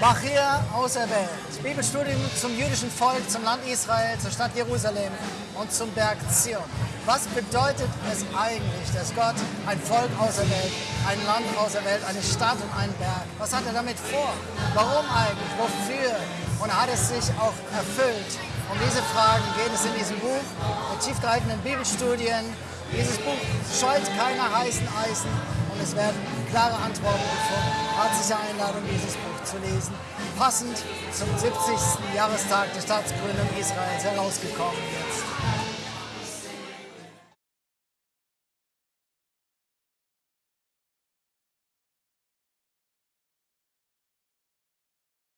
Bachir auserwählt. Bibelstudium zum jüdischen Volk, zum Land Israel, zur Stadt Jerusalem und zum Berg Zion. Was bedeutet es eigentlich, dass Gott ein Volk auserwählt, ein Land auserwählt, eine Stadt und einen Berg? Was hat er damit vor? Warum eigentlich? Wofür? Und hat es sich auch erfüllt? Um diese Fragen geht es in diesem Buch mit tiefgreifenden Bibelstudien. Dieses Buch scheut keine heißen Eisen und es werden klare Antworten gefunden. Herzliche Einladung, dieses Buch zu lesen. Passend zum 70. Jahrestag der Staatsgründung Israels herausgekommen jetzt.